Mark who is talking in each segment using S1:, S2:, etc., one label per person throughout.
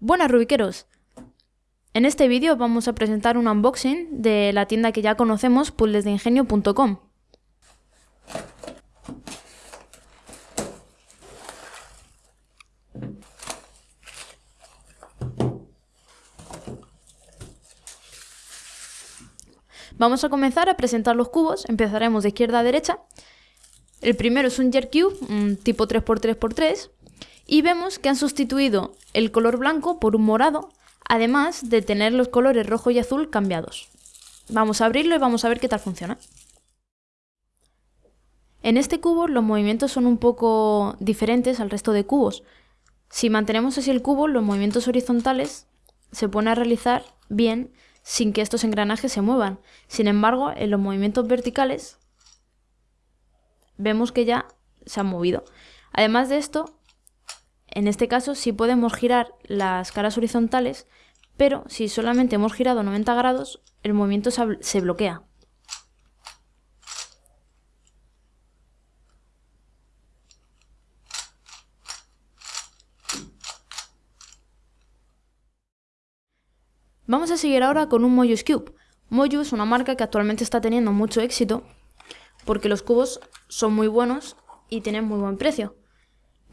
S1: Buenas rubiqueros. En este vídeo vamos a presentar un unboxing de la tienda que ya conocemos, puzzlesdeingenio.com. Vamos a comenzar a presentar los cubos, empezaremos de izquierda a derecha. El primero es un Jerk Cube, tipo 3x3x3, y vemos que han sustituido el color blanco por un morado, además de tener los colores rojo y azul cambiados. Vamos a abrirlo y vamos a ver qué tal funciona. En este cubo los movimientos son un poco diferentes al resto de cubos. Si mantenemos así el cubo, los movimientos horizontales se pueden realizar bien sin que estos engranajes se muevan. Sin embargo, en los movimientos verticales vemos que ya se han movido. Además de esto, en este caso sí podemos girar las caras horizontales, pero si solamente hemos girado 90 grados, el movimiento se bloquea. Vamos a seguir ahora con un Mojus Cube. Moju es una marca que actualmente está teniendo mucho éxito porque los cubos son muy buenos y tienen muy buen precio.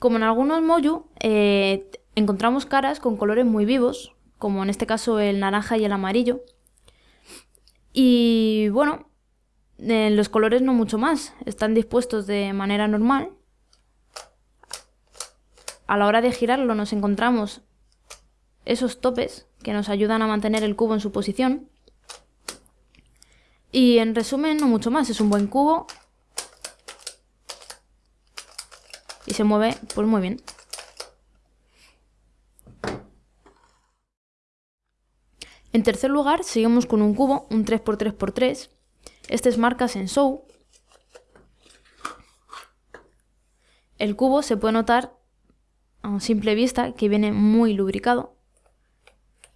S1: Como en algunos Moju, eh, encontramos caras con colores muy vivos, como en este caso el naranja y el amarillo. Y bueno, los colores no mucho más, están dispuestos de manera normal. A la hora de girarlo nos encontramos esos topes que nos ayudan a mantener el cubo en su posición. Y en resumen, no mucho más, es un buen cubo y se mueve pues muy bien. En tercer lugar, seguimos con un cubo, un 3x3x3. Este es marca Sensou. El cubo se puede notar a simple vista que viene muy lubricado.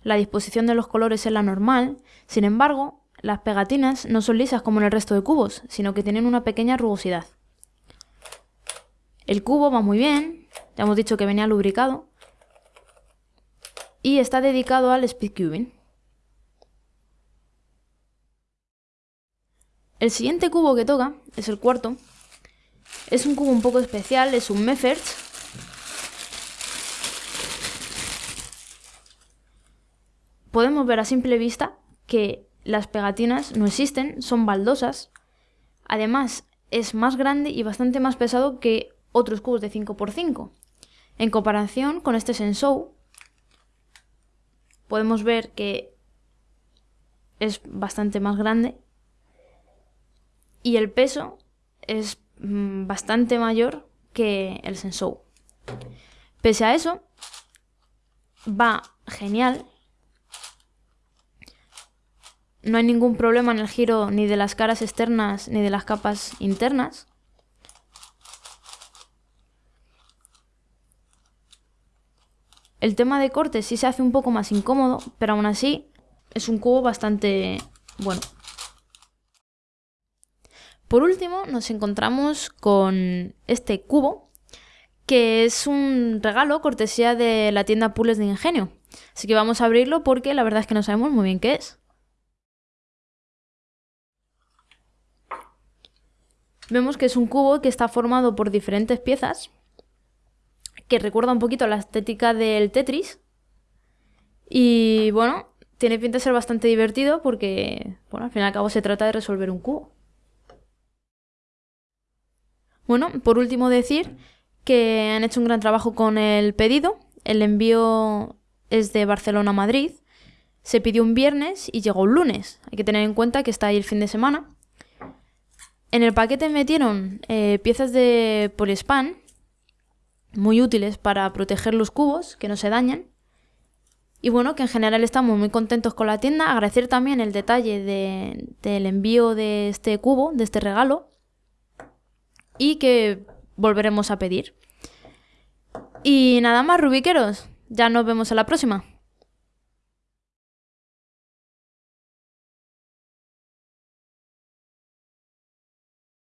S1: La disposición de los colores es la normal, sin embargo, las pegatinas no son lisas como en el resto de cubos, sino que tienen una pequeña rugosidad. El cubo va muy bien, ya hemos dicho que venía lubricado. Y está dedicado al speedcubing. El siguiente cubo que toca es el cuarto. Es un cubo un poco especial, es un Mefferts. Podemos ver a simple vista que las pegatinas no existen, son baldosas. Además, es más grande y bastante más pesado que otros cubos de 5x5. En comparación con este Sensou, podemos ver que es bastante más grande y el peso es mm, bastante mayor que el Sensou. Pese a eso, va genial. No hay ningún problema en el giro ni de las caras externas ni de las capas internas. El tema de corte sí se hace un poco más incómodo, pero aún así es un cubo bastante bueno. Por último, nos encontramos con este cubo, que es un regalo cortesía de la tienda Pules de Ingenio. Así que vamos a abrirlo porque la verdad es que no sabemos muy bien qué es. Vemos que es un cubo que está formado por diferentes piezas que recuerda un poquito la estética del Tetris. Y bueno, tiene pinta de ser bastante divertido porque, bueno, al fin y al cabo se trata de resolver un cubo. Bueno, por último decir que han hecho un gran trabajo con el pedido. El envío es de Barcelona a Madrid. Se pidió un viernes y llegó un lunes. Hay que tener en cuenta que está ahí el fin de semana. En el paquete metieron eh, piezas de poliespan muy útiles para proteger los cubos, que no se dañen. Y bueno, que en general estamos muy contentos con la tienda. Agradecer también el detalle del envío de este cubo, de este regalo. Y que volveremos a pedir. Y nada más, rubiqueros. Ya nos vemos en la próxima.